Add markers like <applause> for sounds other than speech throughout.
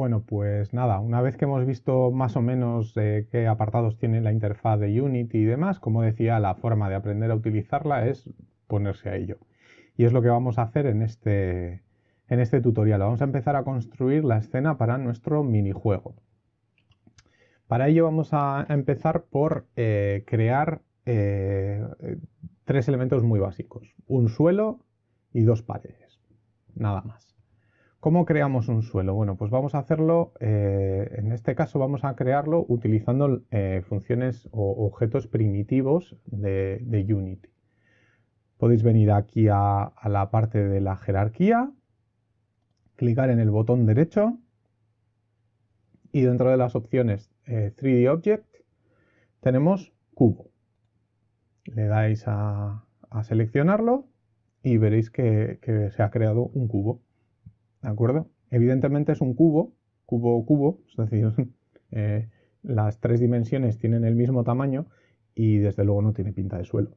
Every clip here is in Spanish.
Bueno, pues nada, una vez que hemos visto más o menos eh, qué apartados tiene la interfaz de Unity y demás, como decía, la forma de aprender a utilizarla es ponerse a ello. Y es lo que vamos a hacer en este, en este tutorial. Vamos a empezar a construir la escena para nuestro minijuego. Para ello vamos a empezar por eh, crear eh, tres elementos muy básicos. Un suelo y dos paredes. Nada más. ¿Cómo creamos un suelo? Bueno, pues vamos a hacerlo, eh, en este caso vamos a crearlo utilizando funciones o objetos primitivos de, Unity. Podéis venir aquí a la parte de la jerarquía, clicar en el botón derecho y dentro de las opciones 3D eh, Object tenemos cubo. Le dais a, seleccionarlo y veréis que, se ha creado un cubo. ¿De acuerdo? Evidentemente es un cubo, cubo, cubo, es decir, <laughs> eh, las tres dimensiones tienen el mismo tamaño y desde luego no tiene pinta de suelo.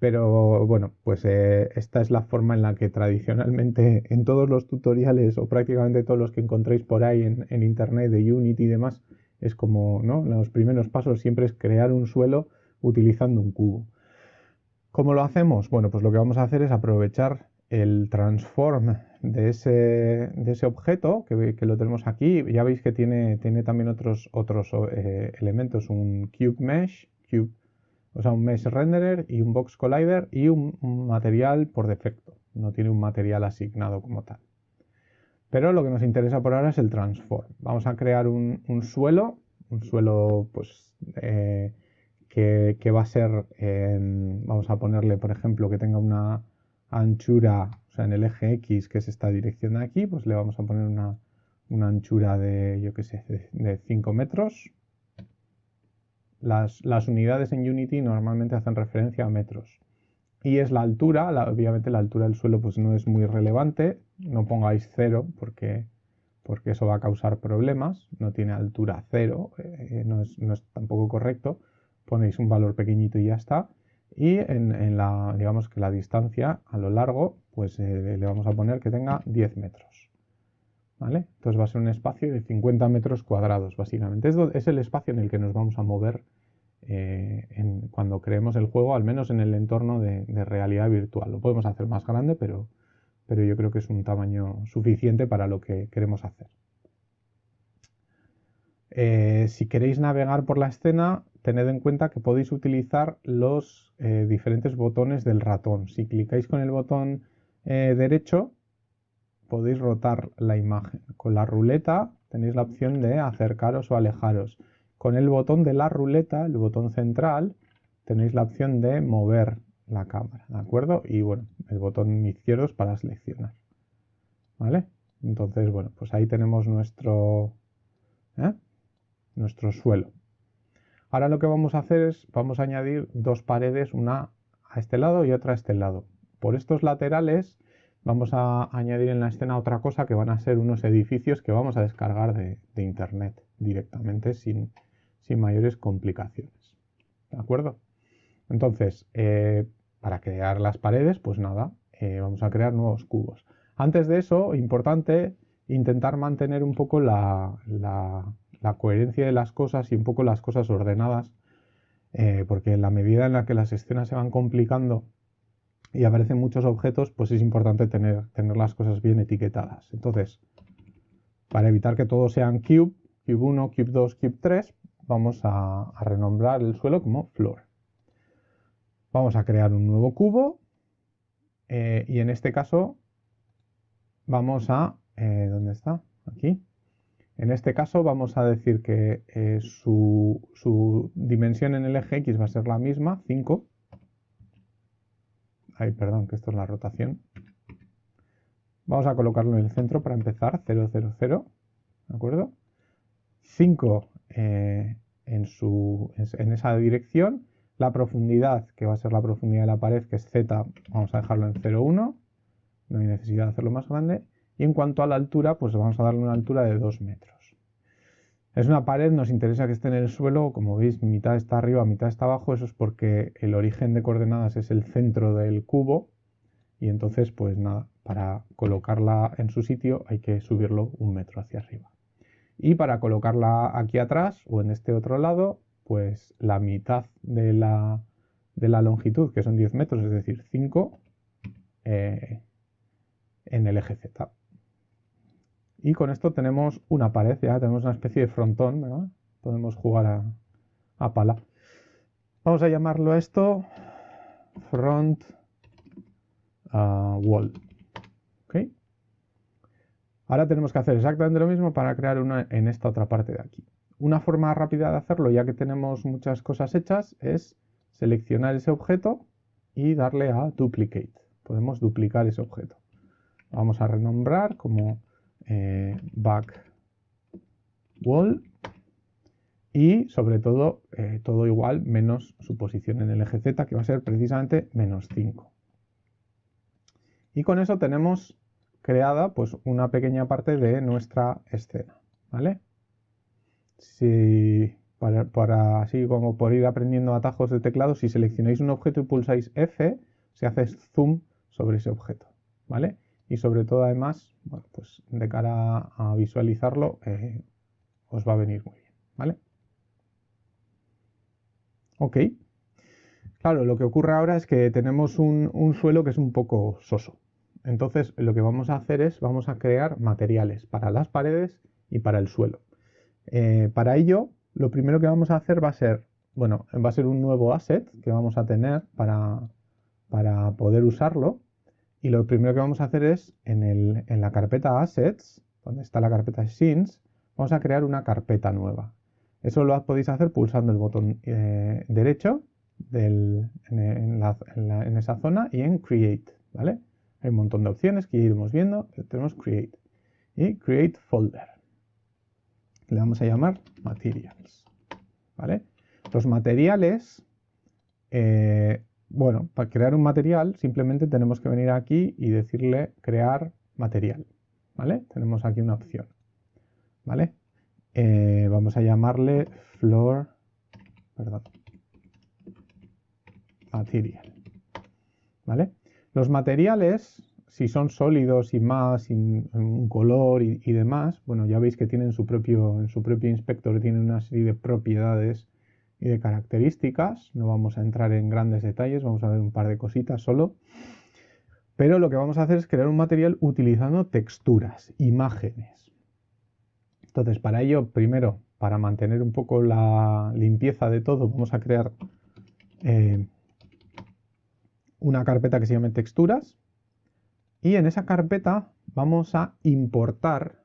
Pero bueno, pues eh, esta es la forma en la que tradicionalmente <laughs> en todos los tutoriales o prácticamente todos los que encontréis por ahí en, internet de Unity y demás, es como, ¿no? Los primeros pasos siempre es crear un suelo utilizando un cubo. ¿Cómo lo hacemos? Bueno, pues lo que vamos a hacer es aprovechar el transform de ese, de ese objeto, que, que, lo tenemos aquí. Ya veis que tiene, tiene también otros, otros eh, elementos, un cube mesh, cube o sea, un mesh renderer y un box collider y un, material por defecto. No tiene un material asignado como tal. Pero lo que nos interesa por ahora es el transform. Vamos a crear un, suelo, un suelo pues eh, que, va a ser, vamos a ponerle por ejemplo que tenga una anchura, o sea en el eje X que es esta dirección de aquí, pues le vamos a poner una, anchura de, yo qué sé, de 5 metros las, unidades en Unity normalmente hacen referencia a metros. Y es la altura, obviamente la altura del suelo pues no es muy relevante, no pongáis cero porque, porque eso va a causar problemas, no tiene altura cero, eh, no, es, tampoco correcto, ponéis un valor pequeñito y ya está. Y en, la, digamos que la distancia a lo largo, pues eh, le vamos a poner que tenga 10 metros. ¿Vale? Entonces va a ser un espacio de 50 metros cuadrados, básicamente. Es, el espacio en el que nos vamos a mover eh, cuando creemos el juego, al menos en el entorno de, realidad virtual. Lo podemos hacer más grande, pero, pero yo creo que es un tamaño suficiente para lo que queremos hacer. Eh, si queréis navegar por la escena, tened en cuenta que podéis utilizar los eh, diferentes botones del ratón. Si clicáis con el botón derecho, podéis rotar la imagen. Con la ruleta tenéis la opción de acercaros o alejaros. Con el botón de la ruleta, el botón central, tenéis la opción de mover la cámara, ¿de acuerdo? Y bueno, el botón izquierdo es para seleccionar, ¿vale? Entonces, bueno, pues ahí tenemos nuestro, ¿eh? nuestro suelo. Ahora lo que vamos a hacer es, vamos a añadir dos paredes, una a este lado y otra a este lado. Por estos laterales vamos a añadir en la escena otra cosa que van a ser unos edificios que vamos a descargar de, internet directamente sin, mayores complicaciones. ¿De acuerdo? Entonces, eh, para crear las paredes, pues nada, eh, vamos a crear nuevos cubos. Antes de eso, importante, intentar mantener un poco la, coherencia de las cosas y un poco las cosas ordenadas, eh, porque en la medida en la que las escenas se van complicando y aparecen muchos objetos, pues es importante tener, tener las cosas bien etiquetadas. Entonces, para evitar que todos sean cube, cube 1, cube 2, cube 3, vamos a, renombrar el suelo como floor. Vamos a crear un nuevo cubo eh, y en este caso vamos a... Eh, ¿Dónde está? Aquí. En este caso vamos a decir que eh, su, dimensión en el eje X va a ser la misma, 5, Ay, perdón, que esto es la rotación. Vamos a colocarlo en el centro para empezar, 0, 0, 0, ¿de acuerdo? 5 eh, en, en esa dirección. La profundidad, que va a ser la profundidad de la pared, que es z, vamos a dejarlo en 0, 1. No hay necesidad de hacerlo más grande. Y en cuanto a la altura, pues vamos a darle una altura de 2 metros. Es una pared, nos interesa que esté en el suelo, como veis, mitad está arriba, mitad está abajo, eso es porque el origen de coordenadas es el centro del cubo y entonces, pues nada, para colocarla en su sitio hay que subirlo un metro hacia arriba. Y para colocarla aquí atrás o en este otro lado, pues la mitad de la, longitud, que son 10 metros, es decir, 5, eh, en el eje Z. Y con esto tenemos una pared, ya tenemos una especie de frontón. Podemos jugar a, pala. Vamos a llamarlo esto front uh, wall. Ahora tenemos que hacer exactamente lo mismo para crear una en esta otra parte de aquí. Una forma rápida de hacerlo, ya que tenemos muchas cosas hechas, es seleccionar ese objeto y darle a Duplicate. Podemos duplicar ese objeto. Vamos a renombrar como eh, back wall y sobre todo eh, todo igual menos su posición en el eje Z que va a ser precisamente menos 5. Y con eso tenemos creada pues una pequeña parte de nuestra escena. ¿vale? Si, para, para, así como por ir aprendiendo atajos de teclado, si seleccionáis un objeto y pulsáis F, se hace zoom sobre ese objeto. ¿vale? Y sobre todo además, pues de cara a visualizarlo eh, os va a venir muy bien, ¿vale? Ok. Claro, lo que ocurre ahora es que tenemos un, suelo que es un poco soso. Entonces, lo que vamos a hacer es, vamos a crear materiales para las paredes y para el suelo. Eh, para ello, lo primero que vamos a hacer va a ser, bueno, va a ser un nuevo asset que vamos a tener para, para poder usarlo. Y lo primero que vamos a hacer es, en, la carpeta Assets, donde está la carpeta Scenes, vamos a crear una carpeta nueva. Eso lo podéis hacer pulsando el botón eh, derecho en, esa zona y en Create, ¿vale? Hay un montón de opciones que iremos viendo. Tenemos Create y Create Folder. Le vamos a llamar Materials, ¿vale? Los materiales eh, bueno, para crear un material simplemente tenemos que venir aquí y decirle crear material, ¿vale? Tenemos aquí una opción, ¿vale? Eh, vamos a llamarle floor, material, ¿vale? Los materiales, si son sólidos y más, un color y, demás, bueno, ya veis que tienen su propio, en su propio inspector tienen una serie de propiedades y de características. No vamos a entrar en grandes detalles, vamos a ver un par de cositas solo. Pero lo que vamos a hacer es crear un material utilizando texturas, imágenes. Entonces, para ello, primero, para mantener un poco la limpieza de todo, vamos a crear eh, una carpeta que se llame texturas. Y en esa carpeta vamos a importar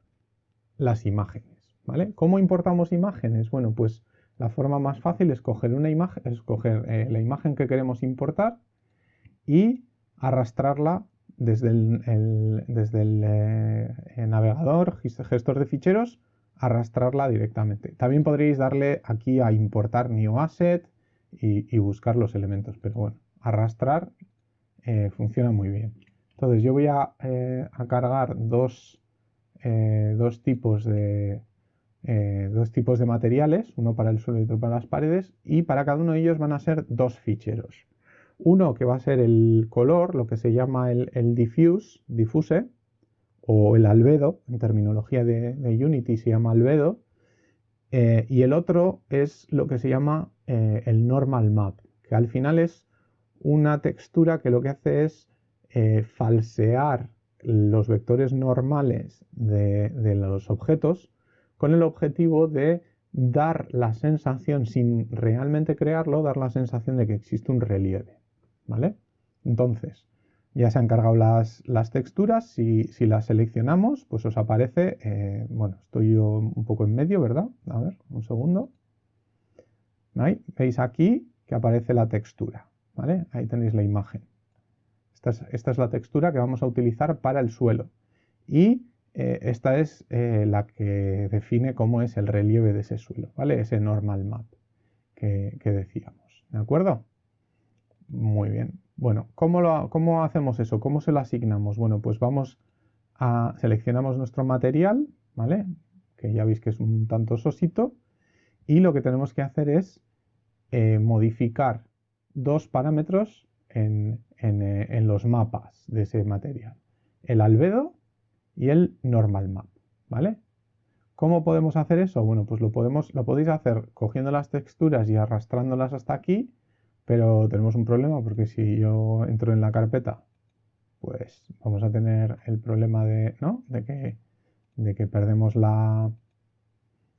las imágenes. ¿vale? ¿Cómo importamos imágenes? Bueno, pues la forma más fácil es coger una imagen, eh, la imagen que queremos importar y arrastrarla desde el, desde el eh, navegador, gestor de ficheros, arrastrarla directamente. También podréis darle aquí a importar new asset y, buscar los elementos, pero bueno, arrastrar eh, funciona muy bien. Entonces yo voy a, a cargar dos, dos tipos de, eh, dos tipos de materiales, uno para el suelo y otro para las paredes, y para cada uno de ellos van a ser dos ficheros. Uno que va a ser el color, lo que se llama el, diffuse, diffuse, o el albedo, en terminología de, Unity se llama albedo, eh, y el otro es lo que se llama eh, el normal map, que al final es una textura que lo que hace es falsear los vectores normales de los objetos con el objetivo de dar la sensación, sin realmente crearlo, dar la sensación de que existe un relieve. ¿Vale? Entonces, ya se han cargado las, texturas, si, si, las seleccionamos, pues os aparece, eh, bueno, estoy yo un poco en medio, ¿verdad? A ver, un segundo. Veis aquí que aparece la textura, ¿vale? Ahí tenéis la imagen. Esta es, esta es la textura que vamos a utilizar para el suelo. Y eh, esta es eh, la que define cómo es el relieve de ese suelo, ¿vale? Ese normal map que, decíamos, ¿de acuerdo? Muy bien. Bueno, ¿cómo, lo, ¿cómo hacemos eso? ¿Cómo se lo asignamos? Bueno, pues vamos a, seleccionamos nuestro material, ¿vale? Que ya veis que es un tanto sosito, y lo que tenemos que hacer es eh, modificar dos parámetros en los mapas de ese material. El albedo y el normal map, ¿vale? ¿Cómo podemos hacer eso? Bueno, pues lo, podemos, lo podéis hacer cogiendo las texturas y arrastrándolas hasta aquí, pero tenemos un problema porque si yo entro en la carpeta, pues vamos a tener el problema de, ¿no? de, que, de que perdemos la,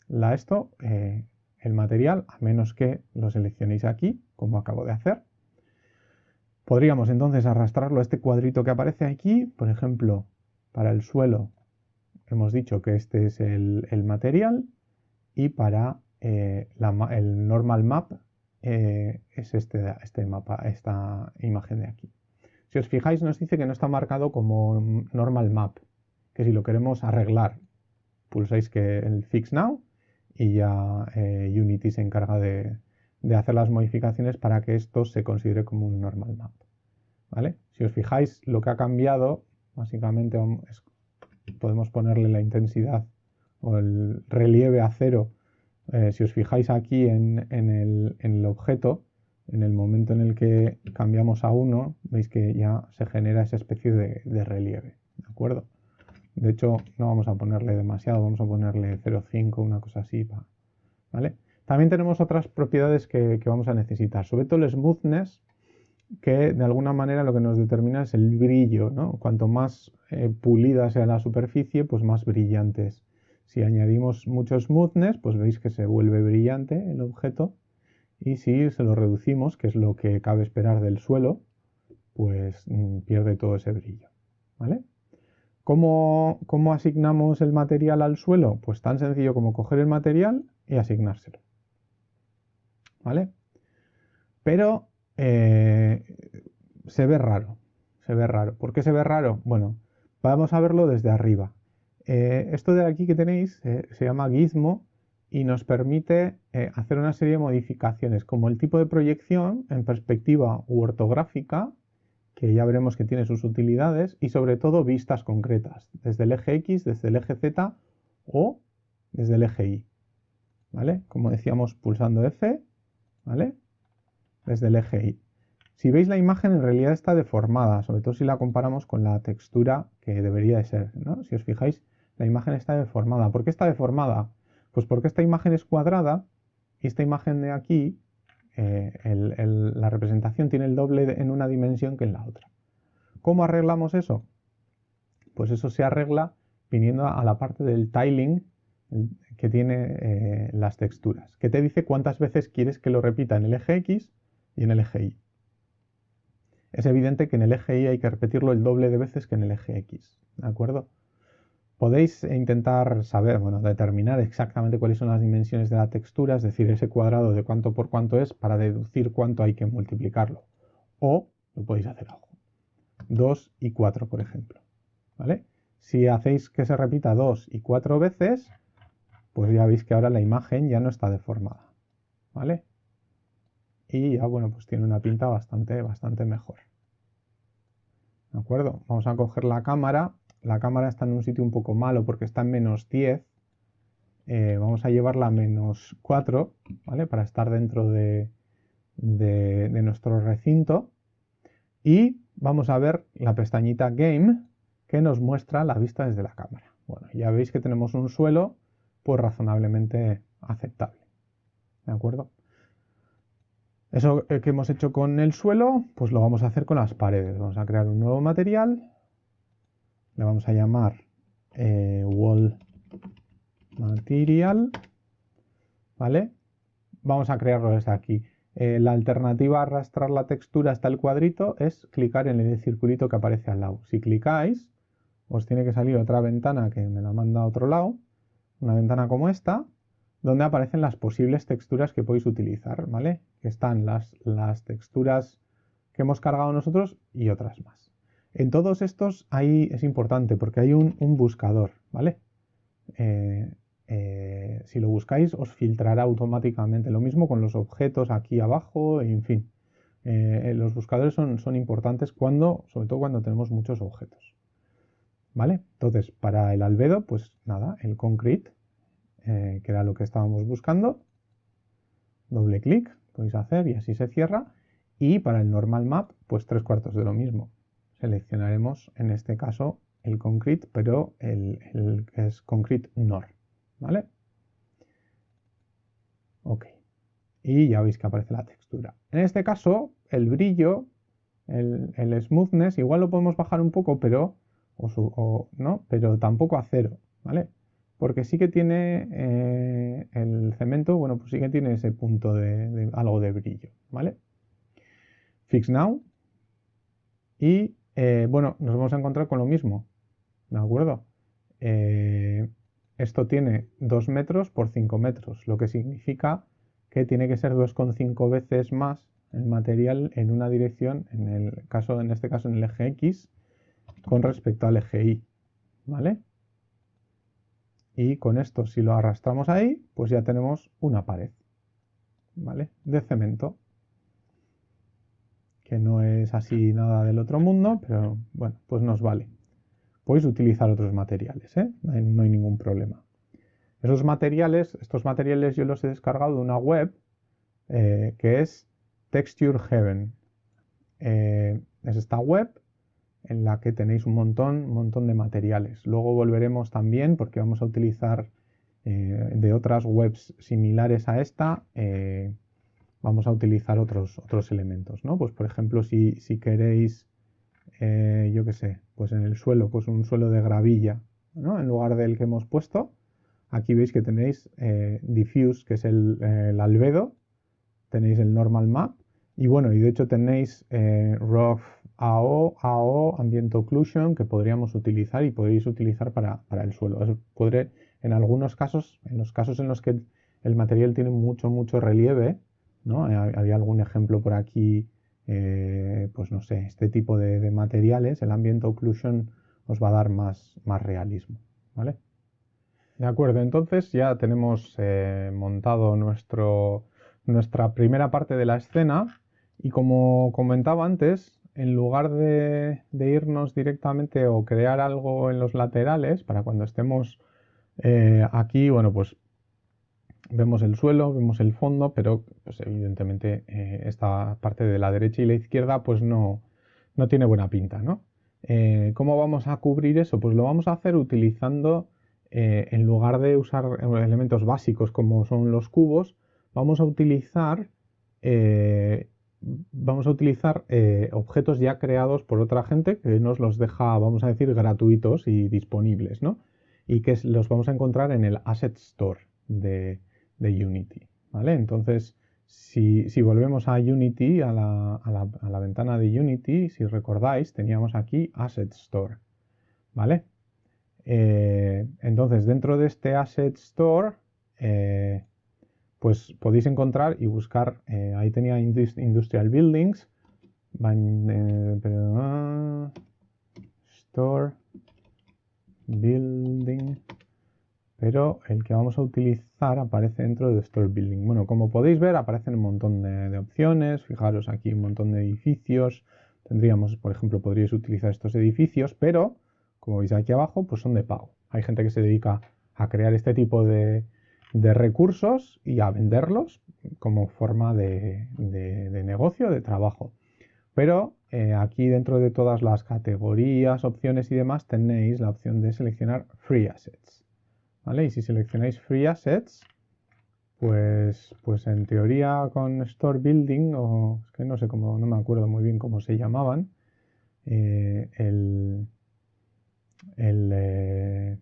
la esto, eh, el material, a menos que lo seleccionéis aquí, como acabo de hacer. Podríamos entonces arrastrarlo a este cuadrito que aparece aquí, por ejemplo, para el suelo hemos dicho que este es el, material y para eh, el normal map eh, es este, este mapa, esta imagen de aquí. Si os fijáis nos dice que no está marcado como normal map, que si lo queremos arreglar pulsáis que el fix now y ya eh, Unity se encarga de, hacer las modificaciones para que esto se considere como un normal map. ¿Vale? Si os fijáis, lo que ha cambiado, básicamente podemos ponerle la intensidad o el relieve a cero. Eh, si os fijáis aquí en, el, objeto, en el momento en el que cambiamos a 1, veis que ya se genera esa especie de, relieve. ¿De acuerdo? De hecho, no vamos a ponerle demasiado, vamos a ponerle 0,5, una cosa así. ¿vale? También tenemos otras propiedades que, vamos a necesitar, sobre todo el smoothness, que de alguna manera lo que nos determina es el brillo. ¿no? Cuanto más eh, pulida sea la superficie, pues más brillante es. Si añadimos mucho smoothness, pues veis que se vuelve brillante el objeto. Y si se lo reducimos, que es lo que cabe esperar del suelo, pues mm, pierde todo ese brillo. ¿Vale? ¿Cómo, asignamos el material al suelo? Pues tan sencillo como coger el material y asignárselo. ¿Vale? Pero eh, se ve raro. Se ve raro. ¿Por qué se ve raro? Bueno, vamos a verlo desde arriba. Eh, esto de aquí que tenéis eh, se llama Gizmo y nos permite hacer una serie de modificaciones como el tipo de proyección en perspectiva u ortográfica que ya veremos que tiene sus utilidades, y sobre todo vistas concretas, desde el eje X, desde el eje Z o desde el eje Y. ¿Vale? Como decíamos, pulsando F, ¿vale? Desde el eje Y. Si veis la imagen en realidad está deformada, sobre todo si la comparamos con la textura que debería de ser. ¿no? Si os fijáis, la imagen está deformada. ¿Por qué está deformada? Pues porque esta imagen es cuadrada y esta imagen de aquí eh, la representación tiene el doble en una dimensión que en la otra. ¿Cómo arreglamos eso? Pues eso se arregla viniendo a la parte del tiling que tiene eh, las texturas, que te dice cuántas veces quieres que lo repita en el eje X y en el eje Y. Es evidente que en el eje Y hay que repetirlo el doble de veces que en el eje X, ¿de acuerdo? Podéis intentar saber, bueno, determinar exactamente cuáles son las dimensiones de la textura, es decir, ese cuadrado de cuánto por cuánto es para deducir cuánto hay que multiplicarlo. O lo podéis hacer algo. 2 y 4, por ejemplo. ¿Vale? Si hacéis que se repita 2 y 4 veces, pues ya veis que ahora la imagen ya no está deformada. ¿Vale? Y ya, bueno, pues tiene una pinta bastante, bastante mejor. ¿De acuerdo? Vamos a coger la cámara la cámara está en un sitio un poco malo porque está en menos 10, eh, vamos a llevarla a menos 4, ¿vale? Para estar dentro de, nuestro recinto. Y vamos a ver la pestañita Game que nos muestra la vista desde la cámara. Bueno, ya veis que tenemos un suelo pues razonablemente aceptable. ¿De acuerdo? Eso que hemos hecho con el suelo, pues lo vamos a hacer con las paredes. Vamos a crear un nuevo material le vamos a llamar eh, wall material, ¿vale? Vamos a crearlo desde aquí. Eh, la alternativa a arrastrar la textura hasta el cuadrito es clicar en el circulito que aparece al lado. Si clicáis, os tiene que salir otra ventana que me la manda a otro lado, una ventana como esta, donde aparecen las posibles texturas que podéis utilizar, ¿vale? Están las, las texturas que hemos cargado nosotros y otras más. En todos estos ahí es importante porque hay un, buscador, ¿vale? Eh, eh, si lo buscáis os filtrará automáticamente. Lo mismo con los objetos aquí abajo, en fin. Eh, los buscadores son, son, importantes cuando, sobre todo cuando tenemos muchos objetos. ¿Vale? Entonces, para el albedo, pues nada, el concrete, que era lo que estábamos buscando. Doble clic, podéis hacer y así se cierra. Y para el normal map, pues tres cuartos de lo mismo seleccionaremos en este caso el concrete, pero el, que es concrete NOR. ¿vale? Ok. Y ya veis que aparece la textura. En este caso, el brillo, el, smoothness, igual lo podemos bajar un poco, pero, o, ¿no? pero tampoco a cero, ¿vale? Porque sí que tiene eh, el cemento, bueno, pues sí que tiene ese punto de, algo de brillo, ¿vale? Fix Now. Y, eh, bueno, nos vamos a encontrar con lo mismo, ¿de acuerdo? Eh, esto tiene 2 metros por 5 metros, lo que significa que tiene que ser 2,5 veces más el material en una dirección, en el caso, en este caso en el eje X, con respecto al eje Y, ¿vale? Y con esto, si lo arrastramos ahí, pues ya tenemos una pared, ¿vale? De cemento, que no es así nada del otro mundo, pero bueno, pues nos vale. Podéis utilizar otros materiales, ¿eh? no hay ningún problema. Esos materiales, estos materiales yo los he descargado de una web eh, que es Texture Heaven. Eh, es esta web en la que tenéis un montón, un montón de materiales. Luego volveremos también porque vamos a utilizar eh, de otras webs similares a esta, vamos a utilizar otros, otros elementos, ¿no? Pues por ejemplo, si, si queréis, yo qué sé, pues en el suelo, pues un suelo de gravilla, ¿no? En lugar del que hemos puesto, Aquí veis que tenéis eh, diffuse, que es el, albedo, tenéis el normal map y bueno, y de hecho tenéis eh, rough AO, AO, ambient occlusion que podríamos utilizar y podréis utilizar para, el suelo. podré, en algunos casos, en los casos en los que el material tiene mucho, mucho relieve, ¿no? Eh, había algún ejemplo por aquí, pues no sé, este tipo de, de, materiales, el ambient occlusion os va a dar más, más realismo, ¿vale? De acuerdo, entonces ya tenemos eh, montado nuestro, nuestra primera parte de la escena y como comentaba antes, en lugar de, irnos directamente o crear algo en los laterales, para cuando estemos eh, aquí, bueno, pues vemos el suelo, vemos el fondo, pero pues, evidentemente eh, esta parte de la derecha y la izquierda pues no, no tiene buena pinta, ¿no? ¿Cómo vamos a cubrir eso? Pues lo vamos a hacer utilizando eh, en lugar de usar elementos básicos como son los cubos, vamos a utilizar, eh, vamos a utilizar eh, objetos ya creados por otra gente que nos los deja, vamos a decir, gratuitos y disponibles, ¿no? Y que los vamos a encontrar en el Asset Store de, Unity, ¿vale? Entonces, si, volvemos a Unity, a la, ventana de Unity, si recordáis, teníamos aquí Asset Store, ¿vale? Eh, entonces, dentro de este Asset Store, eh, pues podéis encontrar y buscar, eh, ahí tenía Industrial Buildings, Store Building, pero el que vamos a utilizar aparece dentro de Store Building. Bueno, como podéis ver, aparecen un montón de, de opciones, fijaros aquí un montón de edificios, tendríamos, por ejemplo, podríais utilizar estos edificios, pero como veis aquí abajo, pues son de pago. Hay gente que se dedica a crear este tipo de, recursos y a venderlos como forma de, negocio, de trabajo. Pero eh, aquí dentro de todas las categorías, opciones y demás tenéis la opción de seleccionar Free Assets. ¿Vale? Y si seleccionáis Free Assets, pues, pues en teoría con Store Building, o es que no sé cómo, no me acuerdo muy bien cómo se llamaban, eh, el, eh,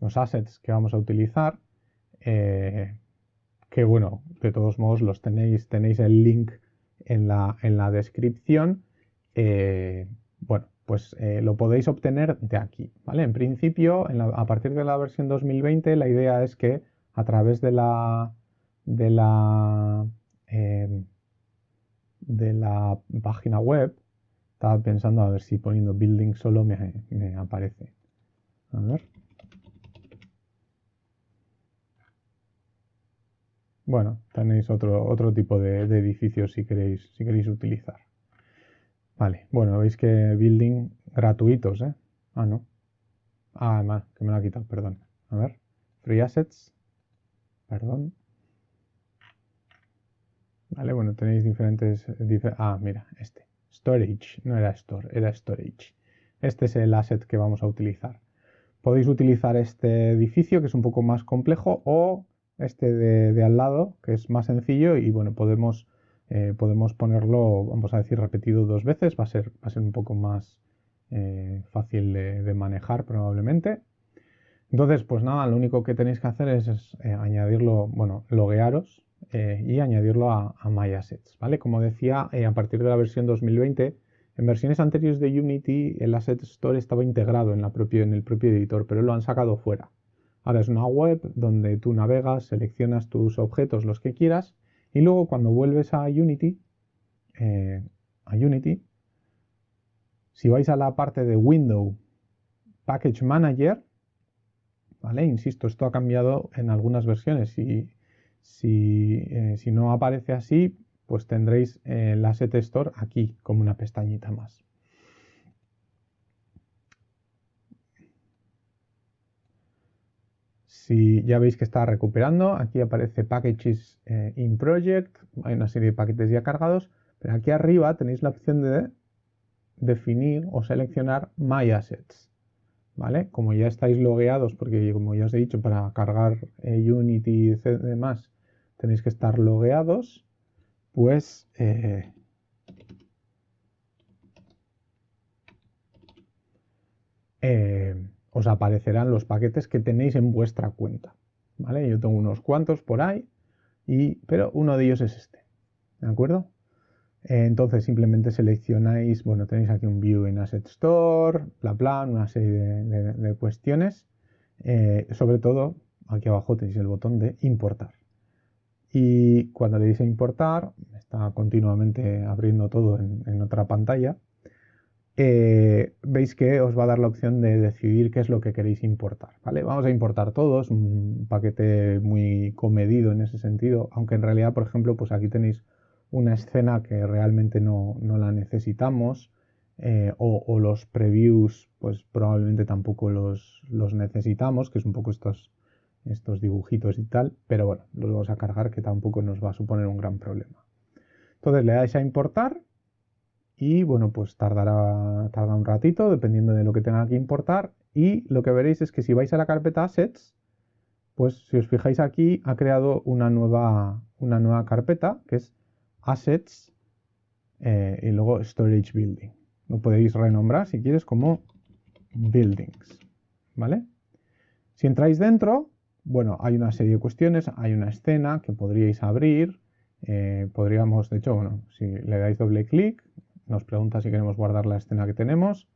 los assets que vamos a utilizar, eh, que bueno, de todos modos los tenéis, tenéis el link en la, en la descripción. Eh, bueno, pues lo podéis obtener de aquí, ¿vale? En principio, a partir de la versión 2020, la idea es que a través de la, de la, de la página web estaba pensando a ver si poniendo building solo me, aparece. A ver. Bueno, tenéis otro, otro tipo de, edificios si queréis, si queréis utilizar. Vale, bueno, veis que building gratuitos, ¿eh? Ah, no. Ah, además, que me lo ha quitado, perdón. A ver, free assets. Perdón. Vale, bueno, tenéis diferentes... ah, mira, este. Storage, no era store, era storage. Este es el asset que vamos a utilizar. podéis utilizar este edificio que es un poco más complejo o este de, al lado que es más sencillo y bueno, podemos, eh, podemos ponerlo, vamos a decir, repetido dos veces, va a ser, va a ser un poco más eh, fácil de, manejar probablemente. Entonces, pues nada, lo único que tenéis que hacer es, eh, añadirlo, bueno, loguearos y añadirlo a, a MyAssets, ¿vale? Como decía, a partir de la versión 2020 en versiones anteriores de Unity, el Asset Store estaba integrado en, en el propio editor, pero lo han sacado fuera. Ahora es una web donde tú navegas, seleccionas tus objetos, los que quieras, y luego cuando vuelves a Unity, eh, a Unity, si vais a la parte de Window Package Manager, ¿vale? Insisto, esto ha cambiado en algunas versiones. Si, si, eh, si no aparece así, pues tendréis el Asset Store aquí como una pestañita más. Si ya veis que está recuperando, aquí aparece Packages eh, in Project, hay una serie de paquetes ya cargados, pero aquí arriba tenéis la opción de definir o seleccionar My Assets. ¿Vale? Como ya estáis logueados, porque como ya os he dicho, para cargar eh, Unity y demás, tenéis que estar logueados pues eh, os aparecerán los paquetes que tenéis en vuestra cuenta. ¿vale? Yo tengo unos cuantos por ahí, y, pero uno de ellos es este. ¿De acuerdo? entonces simplemente seleccionáis, bueno, tenéis aquí un view en Asset Store, bla bla, una serie de, cuestiones. Eh, sobre todo, aquí abajo tenéis el botón de importar y cuando le dice importar, está continuamente abriendo todo en, otra pantalla, eh, veis que os va a dar la opción de decidir qué es lo que queréis importar. ¿vale? Vamos a importar todos, un paquete muy comedido en ese sentido, aunque en realidad, por ejemplo, pues aquí tenéis una escena que realmente no, la necesitamos, eh, o, los previews, pues probablemente tampoco los, los necesitamos, que es un poco estos estos dibujitos y tal, pero bueno, los vamos a cargar que tampoco nos va a suponer un gran problema. Entonces le dais a importar y bueno, pues tardará, tarda un ratito dependiendo de lo que tenga que importar y lo que veréis es que si vais a la carpeta Assets, pues si os fijáis aquí ha creado una nueva, una nueva carpeta que es Assets eh, y luego Storage Building. Lo podéis renombrar si quieres como Buildings, ¿vale? Si entráis dentro, bueno, hay una serie de cuestiones, hay una escena que podríais abrir, eh, podríamos, de hecho, bueno, si le dais doble clic, nos pregunta si queremos guardar la escena que tenemos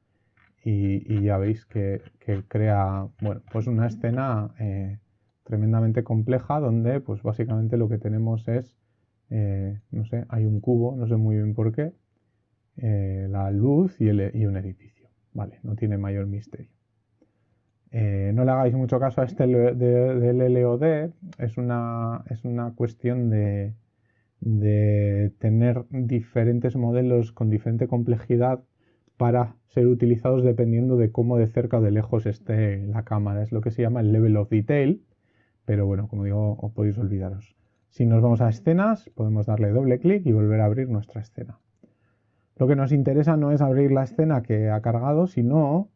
y, ya veis que, crea, bueno, pues una escena eh, tremendamente compleja donde, pues básicamente lo que tenemos es, eh, no sé, hay un cubo, no sé muy bien por qué, la luz y, un edificio, vale, no tiene mayor misterio. Eh, no le hagáis mucho caso a este del LOD, es una, es una cuestión de, tener diferentes modelos con diferente complejidad para ser utilizados dependiendo de cómo de cerca o de lejos esté la cámara. Es lo que se llama el level of detail, pero bueno, como digo, os podéis olvidaros. Si nos vamos a escenas, podemos darle doble clic y volver a abrir nuestra escena. Lo que nos interesa no es abrir la escena que ha cargado, sino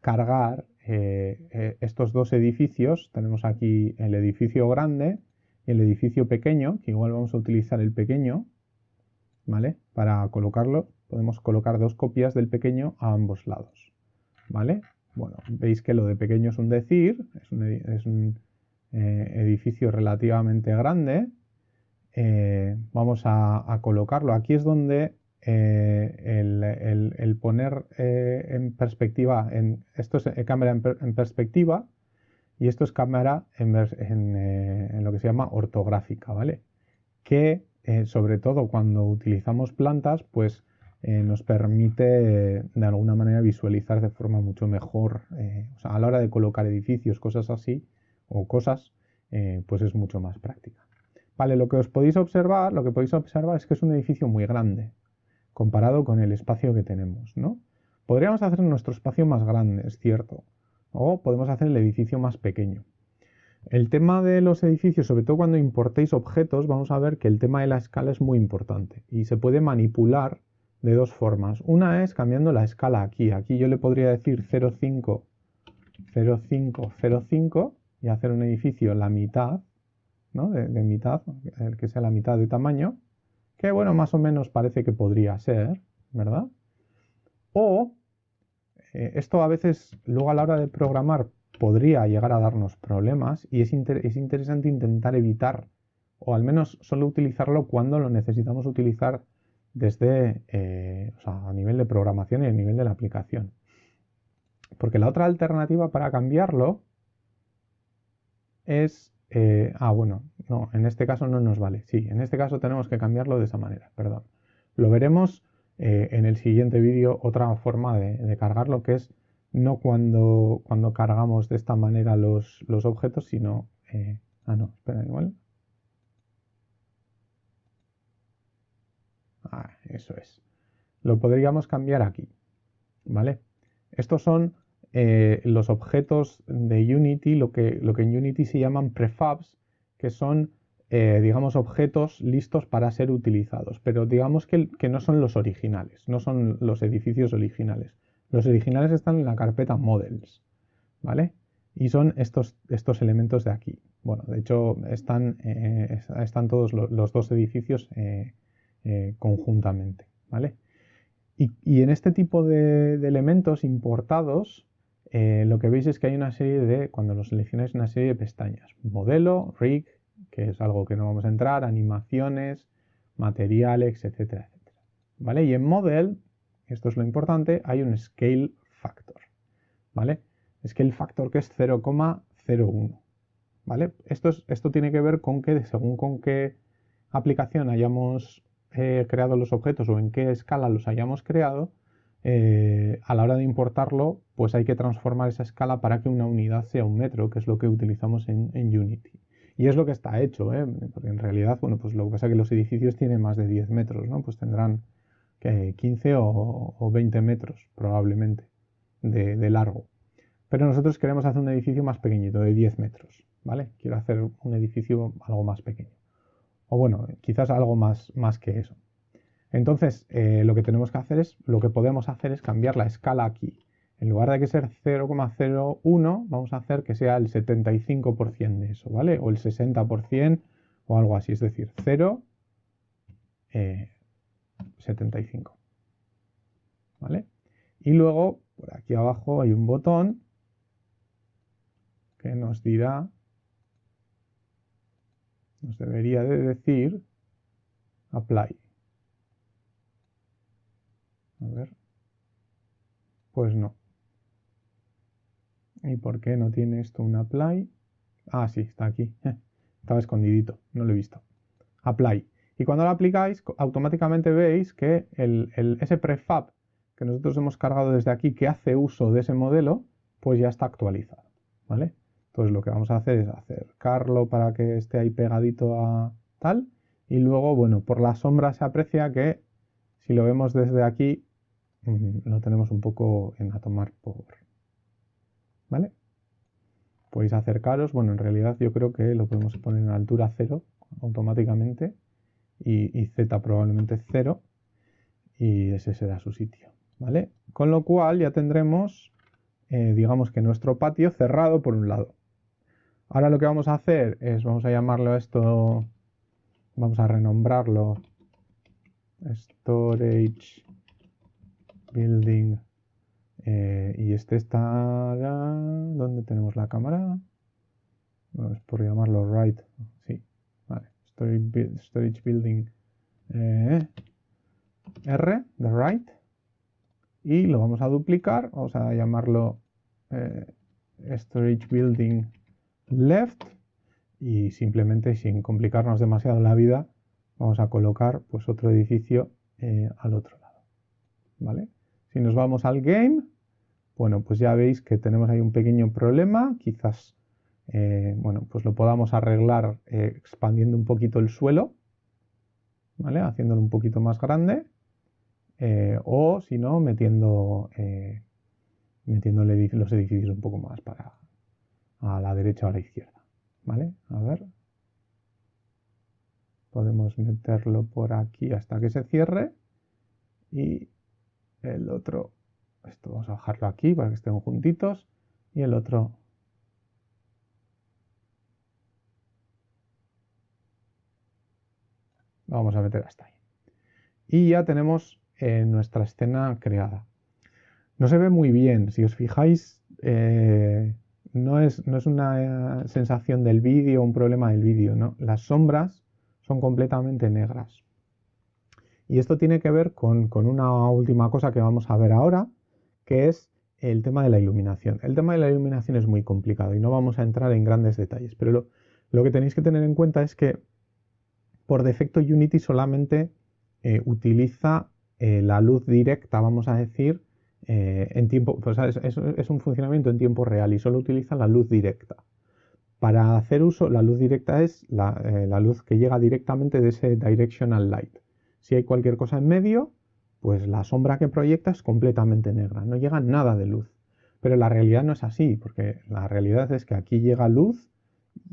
cargar eh, eh, estos dos edificios. Tenemos aquí el edificio grande el edificio pequeño, que igual vamos a utilizar el pequeño, ¿vale? Para colocarlo, podemos colocar dos copias del pequeño a ambos lados, ¿vale? Bueno, veis que lo de pequeño es un decir, es un, eh, edificio relativamente grande. vamos a, colocarlo. Aquí es donde eh, el, poner eh, en perspectiva, en, esto es eh, cámara en, perspectiva y esto es cámara en, lo que se llama ortográfica, ¿vale? Que sobre todo cuando utilizamos plantas, pues nos permite de alguna manera visualizar de forma mucho mejor, o sea, a la hora de colocar edificios, cosas así, o cosas, pues es mucho más práctica. Vale, lo que os podéis observar, lo que podéis observar es que es un edificio muy grande, comparado con el espacio que tenemos, ¿no? Podríamos hacer nuestro espacio más grande, es cierto, o podemos hacer el edificio más pequeño. El tema de los edificios, sobre todo cuando importéis objetos, vamos a ver que el tema de la escala es muy importante y se puede manipular de dos formas. Una es cambiando la escala aquí. Aquí yo le podría decir 0,5 0,505 y hacer un edificio la mitad, ¿no? De, mitad, el que sea la mitad de tamaño, que bueno, más o menos parece que podría ser, ¿verdad? O eh, esto a veces, luego a la hora de programar, podría llegar a darnos problemas y es, es interesante intentar evitar, o al menos solo utilizarlo cuando lo necesitamos utilizar desde eh, a nivel de programación y a nivel de la aplicación. Porque la otra alternativa para cambiarlo es... Eh, ah, bueno, no, en este caso no nos vale. Sí, en este caso tenemos que cambiarlo de esa manera, perdón. Lo veremos eh, en el siguiente vídeo, otra forma de, cargarlo, que es no cuando, cuando cargamos de esta manera los, los objetos, sino... ah, no, espera, igual. Ah, eso es. Lo podríamos cambiar aquí, ¿vale? Estos son eh, los objetos de Unity, lo que, lo que en Unity se llaman prefabs, que son, eh, digamos, objetos listos para ser utilizados, pero digamos que, no son los originales, no son los edificios originales. Los originales están en la carpeta models, ¿vale? Y son estos, estos elementos de aquí. Bueno, de hecho, están, eh, están todos los, dos edificios eh, conjuntamente, ¿vale? Y, en este tipo de, elementos importados, lo que veis es que hay una serie de, cuando los seleccionáis, una serie de pestañas. Modelo, rig, que es algo que no vamos a entrar, animaciones, materiales, etcétera, etcétera. ¿Vale? Y en model, esto es lo importante, hay un scale factor, ¿vale? Scale factor que es 0,01, ¿vale? Esto, es, esto tiene que ver con que según con qué aplicación hayamos creado los objetos o en qué escala los hayamos creado, eh, a la hora de importarlo, pues hay que transformar esa escala para que una unidad sea un metro, que es lo que utilizamos en, Unity. Y es lo que está hecho, ¿eh? porque en realidad, bueno, pues lo que pasa es que los edificios tienen más de 10 metros, ¿no? Pues tendrán 15 o, 20 metros probablemente de, de, largo. Pero nosotros queremos hacer un edificio más pequeñito, de 10 metros, ¿vale? Quiero hacer un edificio algo más pequeño o bueno, quizás algo más, más que eso. Entonces, eh, lo que tenemos que hacer es, lo que podemos hacer es cambiar la escala aquí. En lugar de que sea 0,01, vamos a hacer que sea el 75% de eso, ¿vale? O el 60% o algo así, es decir, 0, 75. Eh, ¿Vale? Y luego, por aquí abajo hay un botón que nos dirá nos debería de decir apply. A ver. Pues no. ¿Y por qué no tiene esto un apply? Ah, sí, está aquí. <laughs> Estaba escondidito, no lo he visto. Apply. Y cuando lo aplicáis, automáticamente veis que ese prefab que nosotros hemos cargado desde aquí, que hace uso de ese modelo, pues ya está actualizado. ¿Vale? Entonces lo que vamos a hacer es acercarlo para que esté ahí pegadito a tal. Y luego, bueno, por la sombra se aprecia que si lo vemos desde aquí, mm, lo tenemos un poco en a tomar por... ¿Vale? Podéis acercaros. Bueno, en realidad yo creo que lo podemos poner en altura 0 automáticamente. Y, Z probablemente 0. Y ese será su sitio. ¿Vale? Con lo cual ya tendremos, eh, digamos que nuestro patio cerrado por un lado. Ahora lo que vamos a hacer es, vamos a llamarlo esto, vamos a renombrarlo Storage Building. Eh, y este estará, ¿dónde tenemos la cámara? Vamos por llamarlo right, sí, vale, Storage, Building eh, R, de right. Y lo vamos a duplicar, vamos a llamarlo eh, Storage Building left y simplemente sin complicarnos demasiado la vida vamos a colocar pues otro edificio al otro lado vale si nos vamos al game bueno pues ya veis que tenemos ahí un pequeño problema quizás eh, bueno pues lo podamos arreglar eh, expandiendo un poquito el suelo vale haciéndolo un poquito más grande o si no metiendo metiendo los edificios un poco más para a la derecha o a la izquierda. ¿Vale? A ver. Podemos meterlo por aquí hasta que se cierre. Y el otro, esto vamos a bajarlo aquí para que estén juntitos. y el otro vamos a meter hasta ahí. Y ya tenemos eh, nuestra escena creada. No se ve muy bien, si os fijáis, eh, no, es, no, es, una sensación del vídeo, un problema del vídeo, ¿no? Las sombras son completamente negras. Y esto tiene que ver con, una última cosa que vamos a ver ahora, que es el tema de la iluminación. El tema de la iluminación es muy complicado y no vamos a entrar en grandes detalles, pero lo que tenéis que tener en cuenta es que por defecto Unity solamente eh, utiliza eh, la luz directa, vamos a decir, eh, en tiempo, es, un funcionamiento en tiempo real y solo utiliza la luz directa. Para hacer uso, la luz directa es la, luz que llega directamente de ese directional light. Si hay cualquier cosa en medio, pues la sombra que proyecta es completamente negra, no llega nada de luz. Pero la realidad no es así, porque la realidad es que aquí llega luz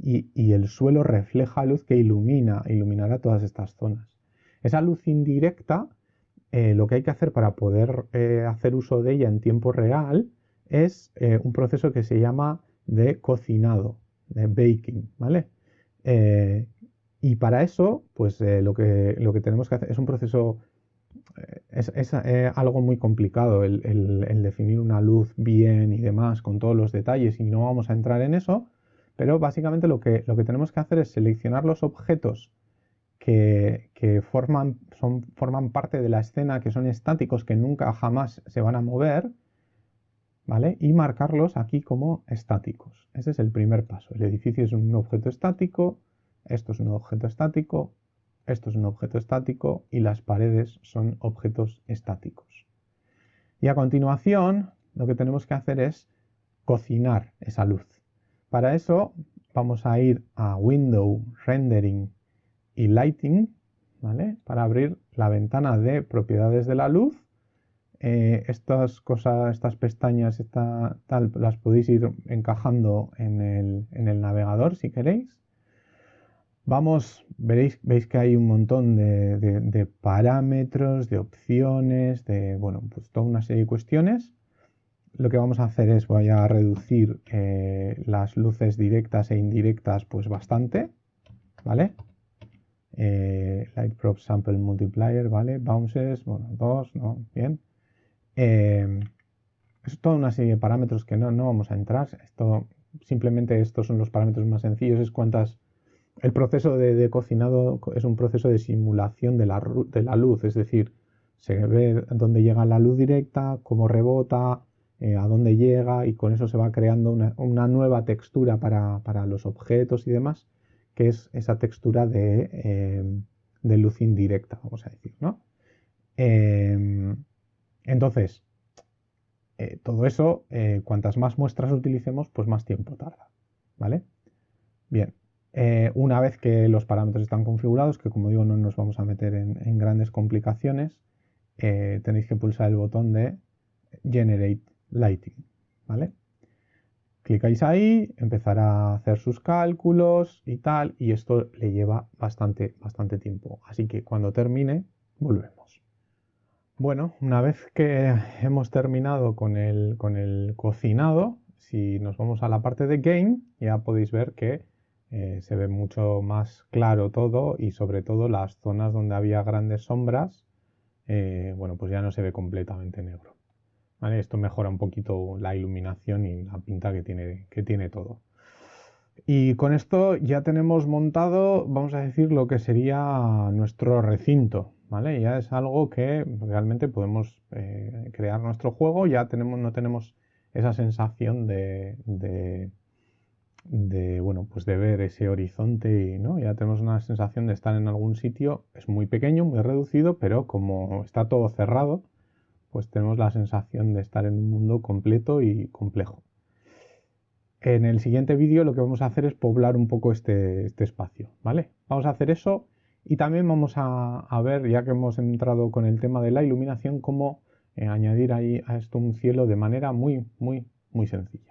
y, el suelo refleja luz que ilumina, iluminará todas estas zonas. Esa luz indirecta, eh, lo que hay que hacer para poder eh, hacer uso de ella en tiempo real es eh, un proceso que se llama de cocinado, de baking, ¿vale? Y para eso, pues lo, que, lo que tenemos que hacer es un proceso es, algo muy complicado el, el, definir una luz bien y demás con todos los detalles y no vamos a entrar en eso, pero básicamente lo que, lo que tenemos que hacer es seleccionar los objetos que, forman, son, forman parte de la escena, que son estáticos, que nunca jamás se van a mover, ¿vale? Y marcarlos aquí como estáticos. Ese es el primer paso. El edificio es un objeto estático, esto es un objeto estático, esto es un objeto estático y las paredes son objetos estáticos. Y a continuación lo que tenemos que hacer es cocinar esa luz. Para eso vamos a ir a Window, Rendering y Lighting, ¿vale? Para abrir la ventana de propiedades de la luz. Eh, estas cosas, estas pestañas, tal, las podéis ir encajando en el, navegador si queréis. Vamos, veréis, veis que hay un montón de, parámetros, de opciones, de, bueno, pues toda una serie de cuestiones lo que vamos a hacer es voy a reducir eh, las luces directas e indirectas pues bastante, ¿vale? Eh, Light Prop Sample Multiplier, ¿vale? Bounces, bueno, dos, ¿no? Bien. Eh, es toda una serie de parámetros que no, no vamos a entrar. Esto, simplemente estos son los parámetros más sencillos, es cuántas... El proceso de, cocinado es un proceso de simulación de la, de la luz, es decir, se ve dónde llega la luz directa, cómo rebota, eh, a dónde llega y con eso se va creando una, nueva textura para, los objetos y demás, que es esa textura de, eh, luz indirecta, vamos a decir, ¿no? Em, entonces, eh, todo eso, cuantas más muestras utilicemos, pues más tiempo tarda, ¿vale? Bien, una vez que los parámetros están configurados, que como digo no nos vamos a meter en grandes complicaciones, tenéis que pulsar el botón de Generate Lighting, ¿vale? Clicáis ahí, empezará a hacer sus cálculos y tal, y esto le lleva bastante, bastante tiempo. Así que cuando termine, volvemos. Bueno, una vez que hemos terminado con el, con el cocinado, si nos vamos a la parte de Game, ya podéis ver que eh, se ve mucho más claro todo y sobre todo las zonas donde había grandes sombras, eh, bueno, pues ya no se ve completamente negro. Esto mejora un poquito la iluminación y la pinta que tiene, que tiene todo. Y con esto ya tenemos montado, vamos a decir, lo que sería nuestro recinto. ¿vale? Ya es algo que realmente podemos eh, crear nuestro juego, ya tenemos, no tenemos esa sensación de, bueno, pues de ver ese horizonte y ¿no? ya tenemos una sensación de estar en algún sitio, es muy pequeño, muy reducido, pero como está todo cerrado, pues tenemos la sensación de estar en un mundo completo y complejo. En el siguiente vídeo lo que vamos a hacer es poblar un poco este, este espacio, ¿vale? Vamos a hacer eso y también vamos a, ver, ya que hemos entrado con el tema de la iluminación, cómo eh, añadir ahí a esto un cielo de manera muy, muy, muy sencilla.